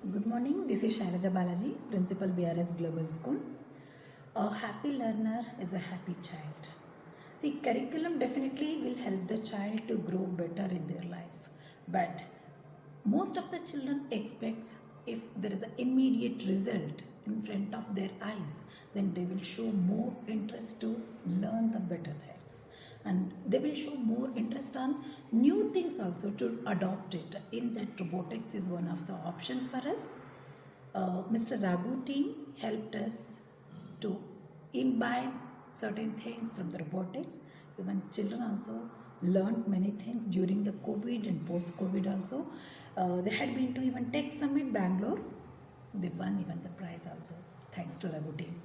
Good morning. This is Shailaja Balaji, Principal BRS Global School. A happy learner is a happy child. See, curriculum definitely will help the child to grow better in their life. But most of the children expects if there is an immediate result in front of their eyes, then they will show more interest to learn the better things. They will show more interest on new things also to adopt it. In that, robotics is one of the option for us. Uh, Mr. Raghu team helped us to imbibe certain things from the robotics. Even children also learned many things during the COVID and post-COVID also. Uh, they had been to even Tech Summit Bangalore. They won even the prize also. Thanks to Raghu team.